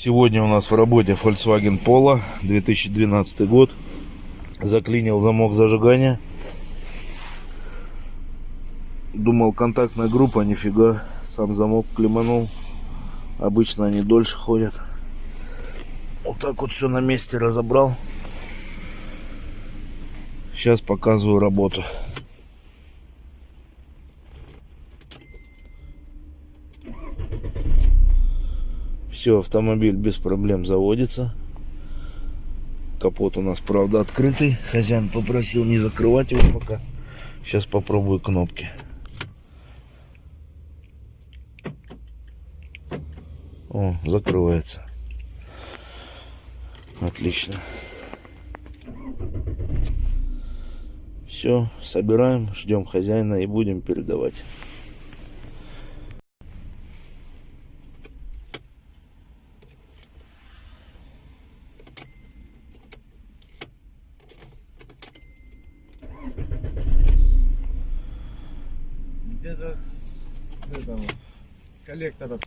Сегодня у нас в работе Volkswagen Polo 2012 год. Заклинил замок зажигания. Думал контактная группа, нифига. Сам замок клеманул. Обычно они дольше ходят. Вот так вот все на месте разобрал. Сейчас показываю работу. Все, автомобиль без проблем заводится. Капот у нас, правда, открытый. Хозяин попросил не закрывать его пока. Сейчас попробую кнопки. О, закрывается. Отлично. Все, собираем, ждем хозяина и будем передавать. Где-то с этого, с коллектора